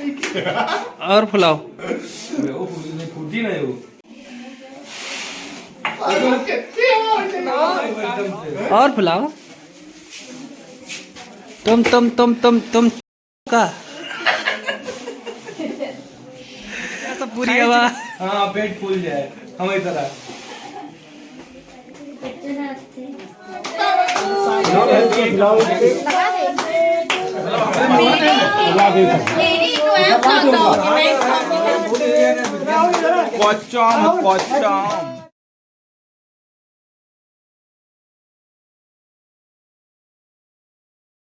और फुलाओ। फूटी फूटी वो और फुलाओ। तुम तुम तुम तुम तुम का। पूरी हवा। हाँ पेट फूल जाए हमारी तरह। मेरी को है पचाम पचाम